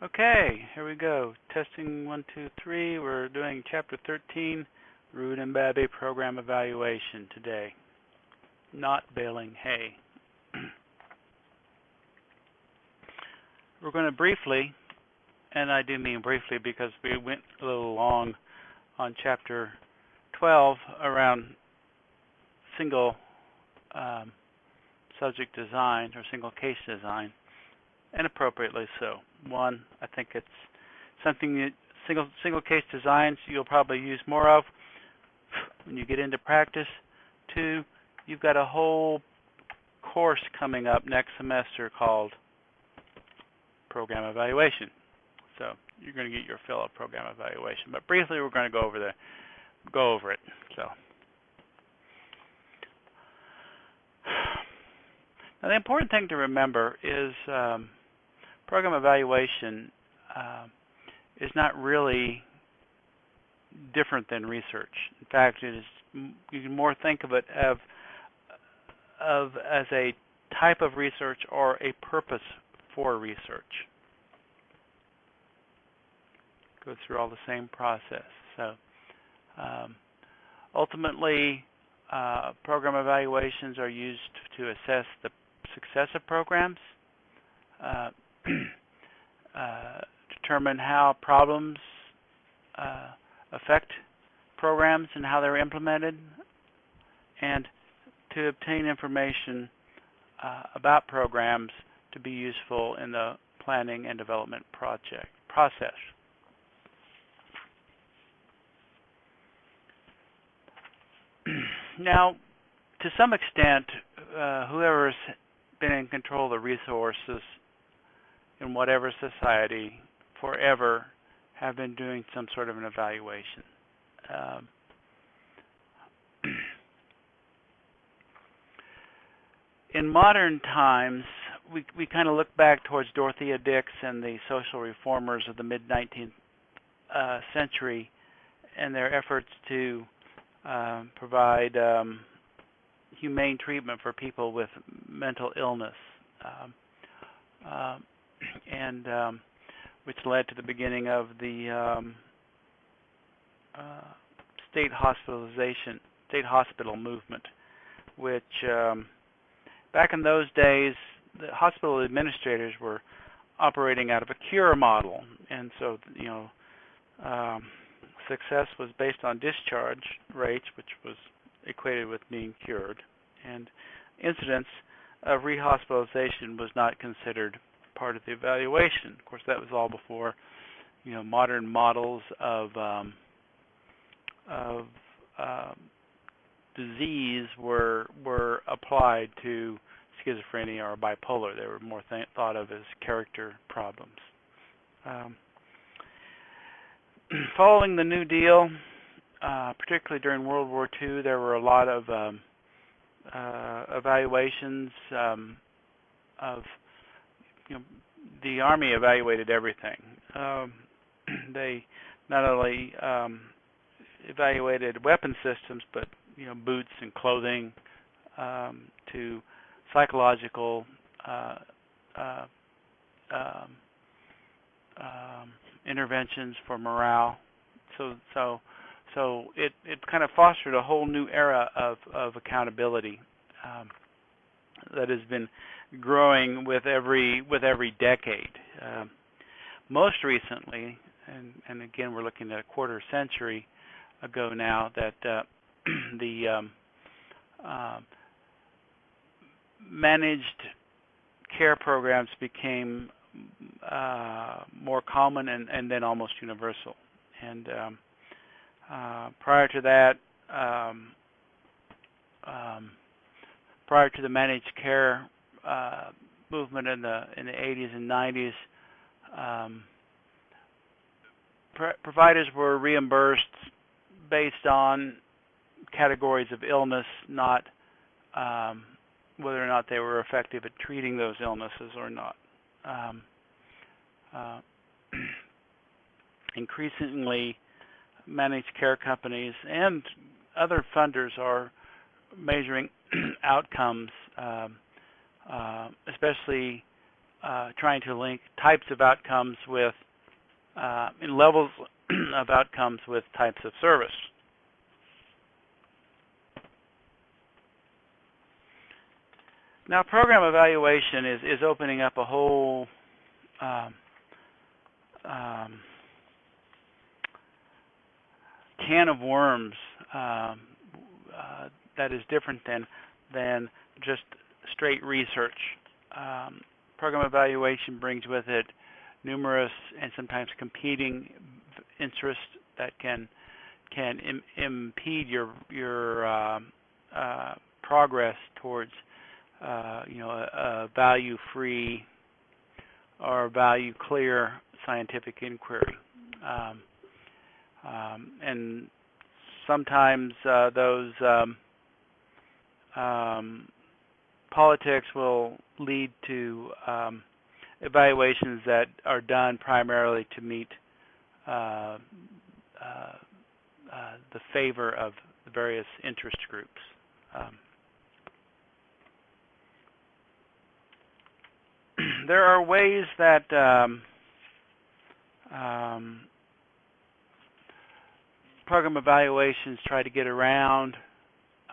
Okay, here we go. Testing one, two, three. We're doing chapter 13, Rubin and Babbie program evaluation today. Not baling hay. We're going to briefly, and I do mean briefly because we went a little long on chapter 12 around single um, subject design or single case design, and appropriately so. One, I think it's something that single single case designs you'll probably use more of when you get into practice. Two, you've got a whole course coming up next semester called program evaluation. So you're going to get your fill of program evaluation. But briefly, we're going to go over the go over it. So now the important thing to remember is um, program evaluation uh, is not really different than research. In fact, it is you can more think of it of of as a type of research or a purpose for research. Go through all the same process. So um, ultimately, uh, program evaluations are used to assess the success of programs. Uh, uh, determine how problems uh, affect programs and how they're implemented, and to obtain information uh, about programs to be useful in the planning and development project process. now, to some extent, uh, whoever's been in control of the resources in whatever society forever have been doing some sort of an evaluation. Um, in modern times, we we kind of look back towards Dorothea Dix and the social reformers of the mid 19th uh, century and their efforts to uh, provide um, humane treatment for people with mental illness. Um, uh, and um, which led to the beginning of the um, uh, state hospitalization, state hospital movement, which um, back in those days, the hospital administrators were operating out of a cure model, and so you know, um, success was based on discharge rates, which was equated with being cured, and incidence of rehospitalization was not considered part of the evaluation. Of course, that was all before, you know, modern models of um, of um, disease were were applied to schizophrenia or bipolar. They were more th- thought of as character problems. Um, following the New Deal, uh, particularly during World War II, there were a lot of um, uh, evaluations um, of you know, the Army evaluated everything. Um, they not only um, evaluated weapon systems, but you know, boots and clothing, um, to psychological uh, uh, um, um, interventions for morale. So, so, so it it kind of fostered a whole new era of of accountability um, that has been growing with every with every decade. Uh, most recently, and, and, again we're looking at a quarter century ago now, that uh, the um, uh, managed care programs became uh, more common and, and, then almost universal. And um, uh, prior to that, um, um, prior to the managed care uh, movement in the in the 80s and 90s, um, providers were reimbursed based on categories of illness, not um, whether or not they were effective at treating those illnesses or not. Um, uh, increasingly, managed care companies and other funders are measuring outcomes um, uh, especially uh, trying to link types of outcomes with uh, in levels of outcomes with types of service. Now, program evaluation is, is opening up a whole um, um, can of worms um, uh, that is different than than just straight research. Um, program evaluation brings with it numerous and sometimes competing interests that can can Im impede your your uh, uh, progress towards uh, you know, a, a value-free or value-clear scientific inquiry. Um, um, and sometimes uh, those um, um politics will lead to um, evaluations that are done primarily to meet uh, uh, uh the favor of the various interest groups. Um, there are ways that um, um, program evaluations try to get around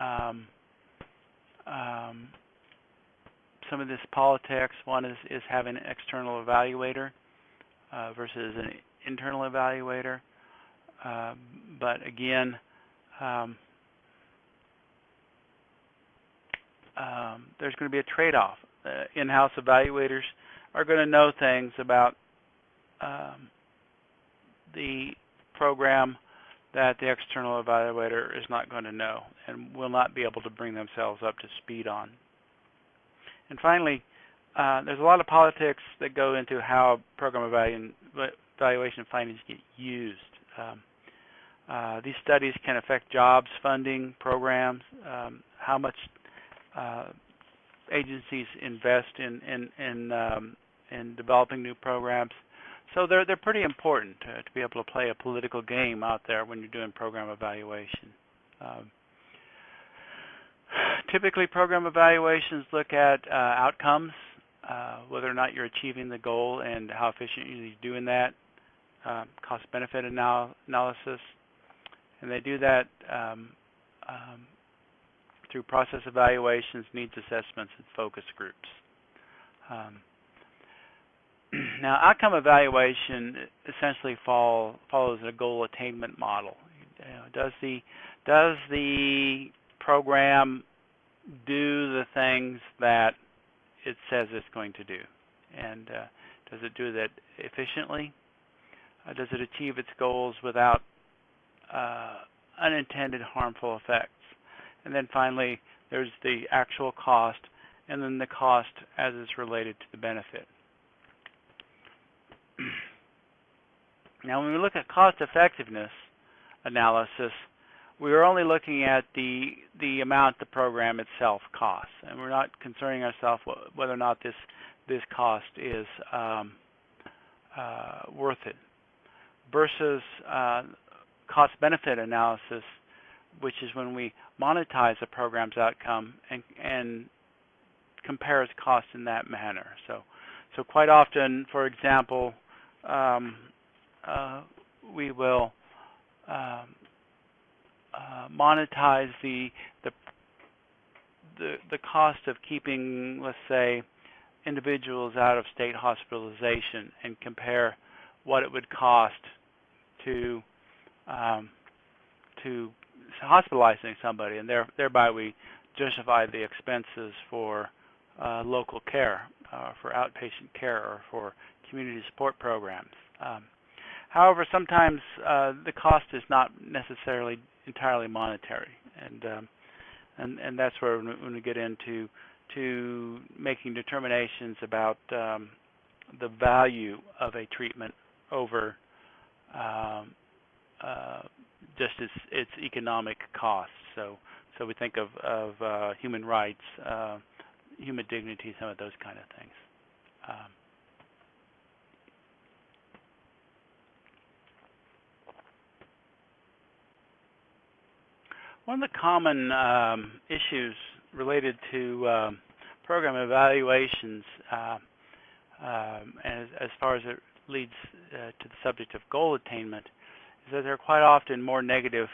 um, um, some of this politics. One is, is having an external evaluator uh, versus an internal evaluator. Uh, but again, um, um, there's going to be a trade-off uh, in-house evaluators are going to know things about um, the program that the external evaluator is not going to know and will not be able to bring themselves up to speed on. And finally, uh, there's a lot of politics that go into how program evaluation findings get used. Um, uh, these studies can affect jobs funding programs, um, how much uh, agencies invest in in in, um, in developing new programs. So they're they're pretty important to, to, be able to play a political game out there when you're doing program evaluation. Um, typically, program evaluations look at uh, outcomes, uh, whether or not you're achieving the goal and how efficient you're doing that. Uh, cost-benefit anal analysis, and they do that um, um, through process evaluations, needs assessments, and focus groups. Um, now, outcome evaluation essentially fall, follows a goal attainment model. You know, does the does the program do the things that it says it's going to do, and uh, does it do that efficiently? Uh, does it achieve its goals without uh, unintended harmful effects? And then finally, there's the actual cost, and then the cost as it's related to the benefit. now, when we look at cost effectiveness analysis, we are only looking at the the amount the program itself costs, and we're not concerning ourselves whether or not this this cost is um, uh, worth it. Versus uh, cost-benefit analysis, which is when we monetize a program's outcome and, and compares cost in that manner. So, so quite often, for example, um, uh, we will um, uh, monetize the, the the the cost of keeping, let's say, individuals out of state hospitalization and compare what it would cost to um, to hospitalizing somebody, and there, thereby we justify the expenses for uh, local care, uh, for outpatient care, or for community support programs. Um, however, sometimes uh, the cost is not necessarily entirely monetary, and um, and and that's where when we get into to making determinations about um, the value of a treatment over um, uh, just its its economic costs. So so we think of of uh, human rights, uh, human dignity, some of those kind of things. Um, one of the common um, issues related to um, program evaluations uh, um, as, as, far as it leads uh, to the subject of goal attainment, is that there are quite often more negative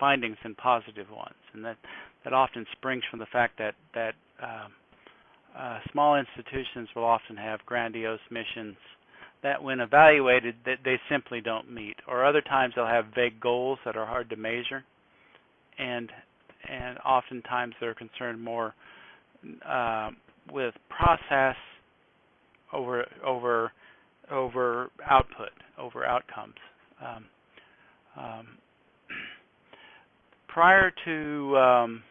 findings than positive ones, and that that often springs from the fact that that um, uh, small institutions will often have grandiose missions that, when evaluated, that they simply don't meet, or other times they'll have vague goals that are hard to measure, and and oftentimes they're concerned more uh, with process over over over output, over outcomes. Um, um, prior to um,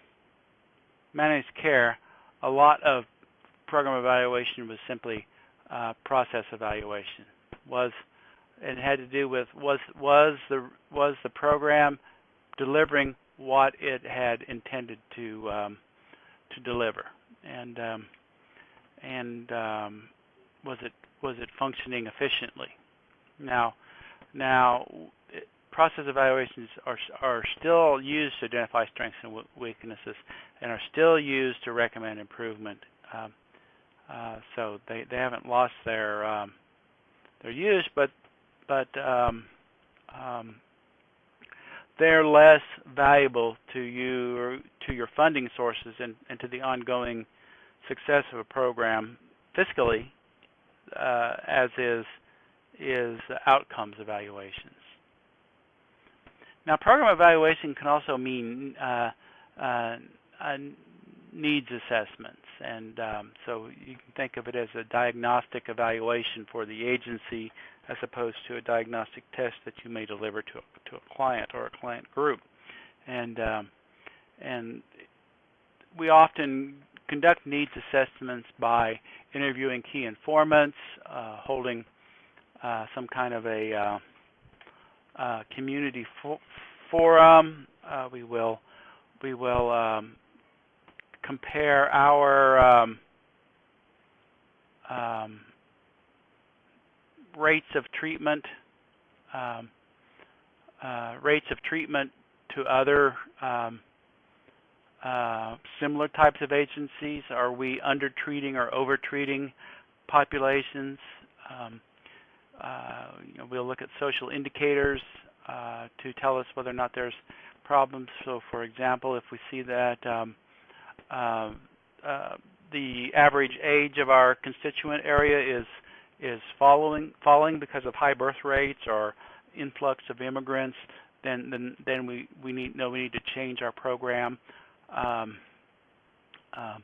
managed care, a lot of program evaluation was simply uh, process evaluation. Was it had to do with was was the was the program delivering what it had intended to um, to deliver, and um, and um, was it was it functioning efficiently? Now, now process evaluations are are still used to identify strengths and weaknesses, and are still used to recommend improvement. Um, uh, so they they haven't lost their um, their use, but but um, um, they're less valuable to you or to your funding sources and, and to the ongoing success of a program fiscally, uh, as is is outcomes evaluations. Now, program evaluation can also mean uh, uh, needs assessments. And um, so you can think of it as a diagnostic evaluation for the agency as opposed to a diagnostic test that you may deliver to a, to a client or a client group. And um, and we often conduct needs assessments by interviewing key informants, uh, holding uh, some kind of a uh, uh community fo forum. Uh, we will we will um, compare our um, rates of treatment um, uh, rates of treatment to other um, uh, similar types of agencies? Are we undertreating or overtreating populations? Um, uh, you know, we'll look at social indicators uh, to tell us whether or not there's problems. So, for example, if we see that um, uh, uh, the average age of our constituent area is is following falling because of high birth rates or influx of immigrants, then then then we we need we need to change our program. Um, um,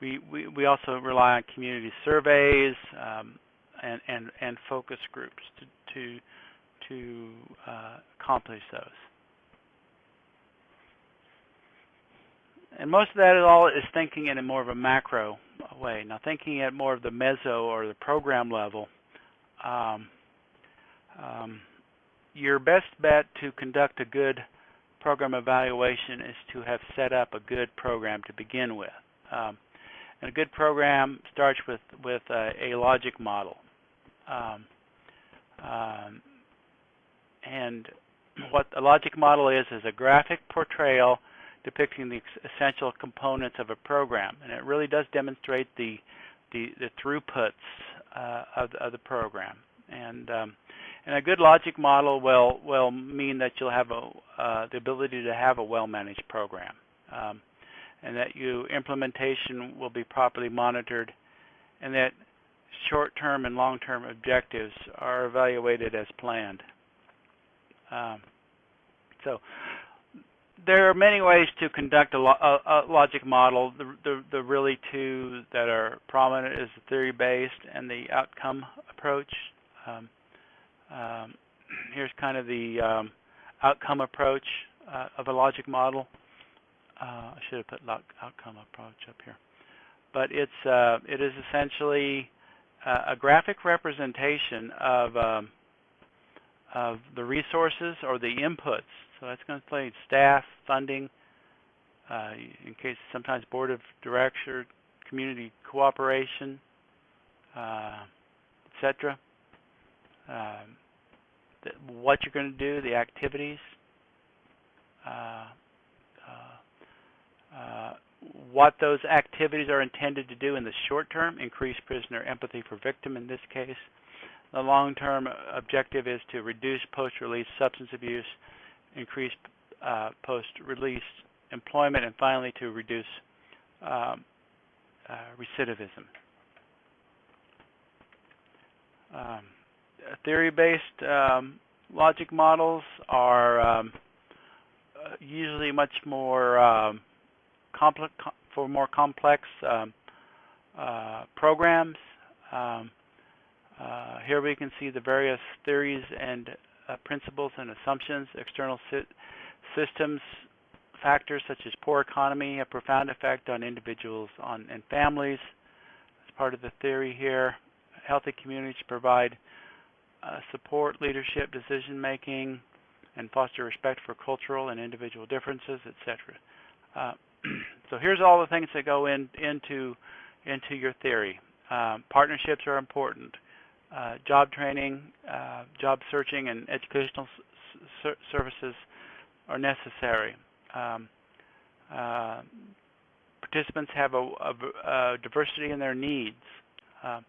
we, we we also rely on community surveys um, and and and focus groups to to to uh, accomplish those. and most of that is all is thinking in a more of a macro way. Now, thinking at more of the meso or the program level, um, um, your best bet to conduct a good program evaluation is to have set up a good program to begin with. Um, and a good program starts with with a, a logic model. Um, um, and what a logic model is is a graphic portrayal depicting the essential components of a program, and it really does demonstrate the the, the throughputs uh, of, of, the program. And um, and a good logic model will will mean that you'll have a, uh, the ability to have a well-managed program, um, and that your implementation will be properly monitored, and that short-term and long-term objectives are evaluated as planned. Um, so there are many ways to conduct a, a, a logic model. The, the, the, really two that are prominent is the theory-based and the outcome approach. Um, um, here's kind of the um, outcome approach uh, of a logic model. Uh, I should have put outcome approach up here, but it's uh, it is essentially uh, a graphic representation of um, of the resources or the inputs so that's going to play staff, funding, uh, in case sometimes board of director, community cooperation, uh, etc. Um, what you're going to do, the activities, uh, uh, uh, what those activities are intended to do in the short term, increase prisoner empathy for victim in this case. The long-term objective is to reduce post-release substance abuse, increase uh, post-release employment, and finally to reduce um, uh, recidivism. Um, theory-based um, logic models are um, uh, usually much more um, complex for more complex um, uh, programs. Um, uh, here we can see the various theories and uh, principles and assumptions. External systems factors such as poor economy have profound effect on individuals on, and families. As part of the theory here, healthy communities provide uh, support leadership, decision making, and foster respect for cultural and individual differences, etc. Uh, so here's all the things that go in, into into your theory. Um, partnerships are important. Uh, job training, uh, job searching, and educational services are necessary. Um, uh, participants have a, a, a, diversity in their needs. Um,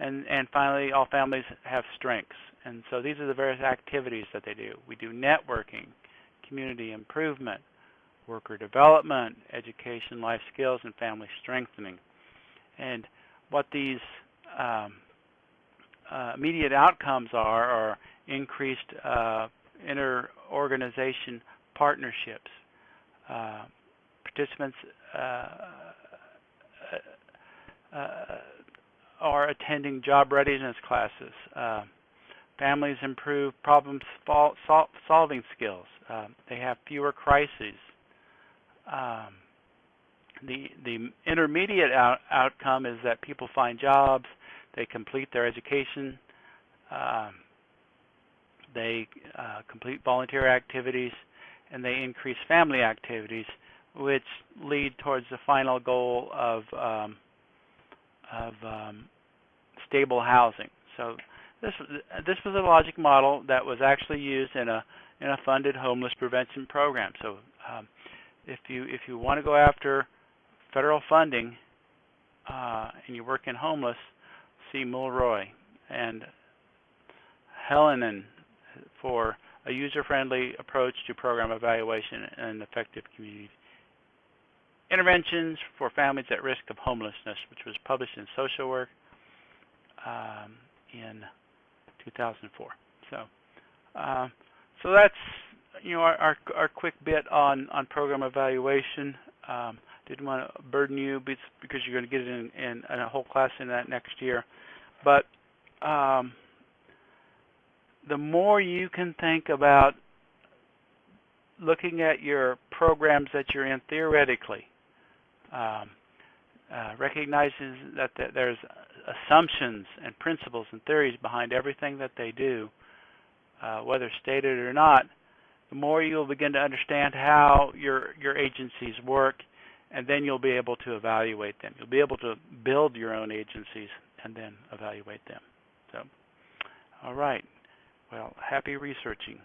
and, and finally, all families have strengths. And so these are the various activities that they do. We do networking, community improvement, worker development, education, life skills, and family strengthening. And what these um, uh, immediate outcomes are are increased uh, inter-organization partnerships. Uh, participants uh, uh, uh, are attending job readiness classes. families improve problem sol solving skills. they have fewer crises. Um, the the intermediate out outcome is that people find jobs, they complete their education, um, they uh, complete volunteer activities, and they increase family activities, which lead towards the final goal of um, of um, stable housing. So this this was a logic model that was actually used in a in a funded homeless prevention program. So um, if you if you want to go after federal funding uh, and you work in homeless, Mulroy and Helenann for a user-friendly approach to program evaluation and effective community interventions for families at risk of homelessness, which was published in Social Work um, in 2004. So, uh, so that's you know our, our, our quick bit on on program evaluation. Um, didn't want to burden you because you're going to get it in, in, in, a whole class in that next year. But um, the more you can think about looking at your programs that you're in theoretically, um, uh, recognizes that, that there's assumptions and principles and theories behind everything that they do, uh, whether stated or not, the more you'll begin to understand how your your agencies work, and then you'll be able to evaluate them. You'll be able to build your own agencies and then evaluate them. So, all right. Well, happy researching.